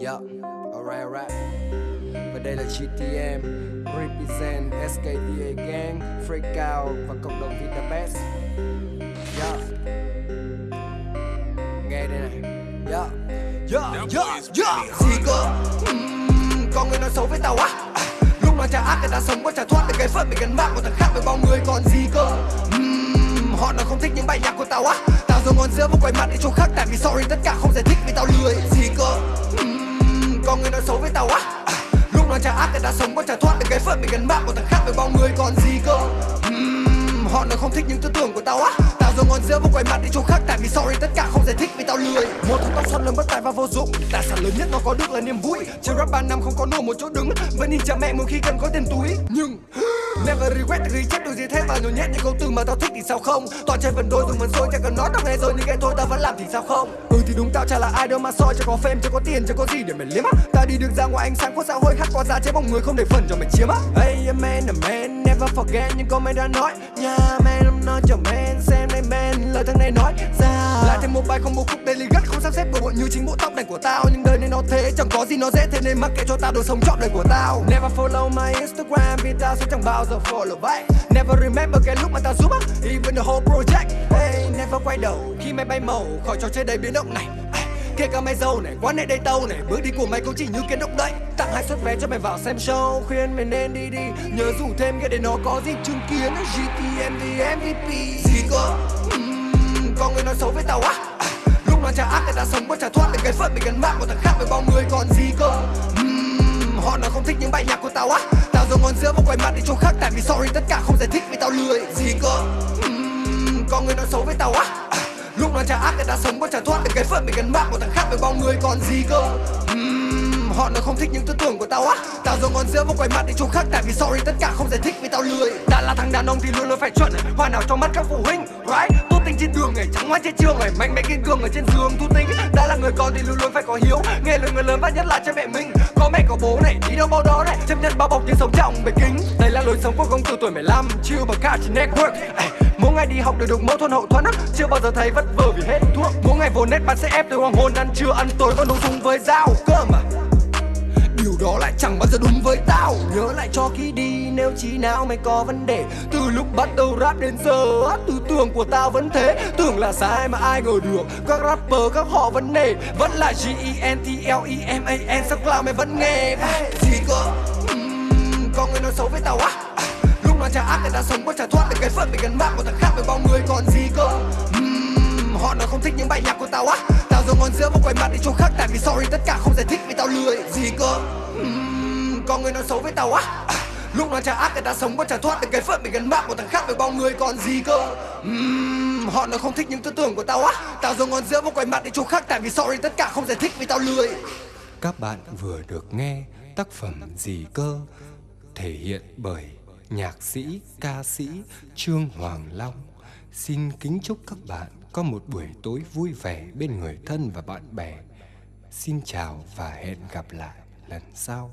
Yup, alright alright. Và đây là GTM Represent SKTA Gang Freak Out và cộng đồng Vitabest Yup. Nghe đây này. Yup. Yup, yup, yup. gì cơ Ừm, Có người nói xấu với tao á. À, Lúc nào chả ác người ta sống có chả thoát được cái phận bị gần mạng của thằng khác với bao người. Còn gì cơ? Ừm, Họ nói không thích những bài nhạc của tao á. Tao rồi ngon giữa một quay mặt đi chỗ khác Tại vì sorry tất cả không giải thích vì tao lười xấu với tao á. À, Lúc nào chả ác thì đã sống có chả thoát được cái phận bị gần mạng của thằng khác với bao người còn gì cơ. Ừm, Họ nói không thích những tư tưởng của tao á. Tao rồi ngon giữa một quay mặt đi chỗ khác Tại vì sorry tất cả không giải thích vì tao lười. Một thằng tóc xoăn lớn bất tài và vô dụng Tài sản lớn nhất nó có được là niềm vui. Chơi rap 3 năm không có nổi một chỗ đứng Vẫn nhìn cha mẹ mỗi khi cần có tiền túi. Nhưng và regret ghi chép được gì thế mà nhồi nhét những câu từ mà tao thích thì sao không? Toàn chơi vần đôi dùng vần xôi chẳng cần nói tao nghe rồi, nhưng nghe thôi tao vẫn làm thì sao không? Ừ thì đúng tao, chả là ai đâu mà soi cho có fame cho có tiền cho có gì để mày liếm á. Tao đi được ra ngoài, ánh sáng của xã hội khác qua ra chế bóng người, không để phần cho mày chiếm á. Hey a man a man, never forget những câu mày đã nói. Yeah man, I'm not your man, xem này man, lời thằng này nói ra một bài không một khúc daily gắt không sắp xếp bộ bộ như chính bộ tóc này của tao. Nhưng đời này nó thế chẳng có gì nó dễ thế nên mắc kệ cho tao đồ sống trọn đời của tao. Never follow my Instagram vì tao sẽ chẳng bao giờ follow back. Never remember cái lúc mà tao giúp á Even the whole project. Hey never quay đầu khi mày bay màu khỏi trò chơi đầy biến động này. Kể cả mày giàu này, quán này đây tâu này. Bước đi của mày cũng chỉ như kiến động đậy. Tặng hai suất vé cho mày vào xem show Khuyên mày nên đi đi. Nhớ rủ thêm cái để nó có gì chứng kiến. GTM the MVP Gì cơ? Ừm, Có người nói xấu với tao á. à, chả ác người ta sống có chả thoát được cái phận bị gần mạng của thằng khác với bao người còn gì cơ. Ừm, Họ nói không thích những bài nhạc của tao á. Tao rồi ngón giữa một quay mặt đi chỗ khác Tại vì sorry tất cả không giải thích vì tao lười Gì cơ. Ừm, Có người nói xấu với tao á. À, Lúc nói chả ác người ta sống có chả thoát được cái phận bị gần mạng của thằng khác với bao người còn gì cơ. Ừm, Họ nói không thích những tư tưởng của tao á. Tao rồi ngón giữa một quay mặt đi chỗ khác Tại vì sorry tất cả không giải thích vì tao lười. Đã là thằng đàn ông thì luôn luôn phải chuẩn. Hoa nào trong mắt các phụ huynh right? Tốt trên đường ngày trắng hoa trên trường ngày Mạnh mẽ kiên cường ở trên giường thu tinh. Đã là người con thì luôn luôn phải có hiếu. Nghe lời người lớn và nhất là cha mẹ mình. Có mẹ có bố này đi đâu bao đó này. Chấp nhận bao bọc nhưng sống trọng bề kính. Đây là lối sống của công tử tuổi 15 Chill bằng cả trên network. Ê, Mỗi ngày đi học đều được mẫu thuần hậu thuẫn Chưa bao giờ thấy vất vờ vì hết thuốc. Mỗi ngày vô nét bạn sẽ ép tới hoàng hôn. Ăn trưa ăn tối còn đấu dùng với dao Cơ mà Điều đó lại chẳng bao giờ đúng với ta Nhớ lại cho khi đi nếu chỉ nào mày có vấn đề Từ lúc bắt đầu rap đến giờ Tư tưởng của tao vẫn thế. Tưởng là sai mà ai ngờ được Các rapper các họ vẫn nề Vẫn là G-E-N-T-L-E-M-A-N Sao cloud mày vẫn nghe. Gì cơ? Ừm, Có người nói xấu với tao á. À, Lúc nào chả ác người ta sống có trả thoát được cái phận bị gần mạng của thằng khác với bao người. Còn gì cơ? Họ nói không thích những bài nhạc của tao á. Tao dùng ngon giữa một quay mặt đi chỗ khác Tại vì sorry tất cả không giải thích vì tao lười. Gì cơ? Con Có người nói xấu với tao á à, Lúc nó chả ác người ta sống có chả thoát được cái phận bị gần mạng của thằng khác với bao người còn gì cơ uhm, Họ nói không thích những tư tưởng của tao á Tao dùng ngón giữa một quay mặt đi chỗ khác Tại vì sorry tất cả không giải thích vì tao lười Các bạn vừa được nghe tác phẩm Gì cơ thể hiện bởi nhạc sĩ, ca sĩ Trương Hoàng Long. Xin kính chúc các bạn có một buổi tối vui vẻ bên người thân và bạn bè. Xin chào và hẹn gặp lại lần sau.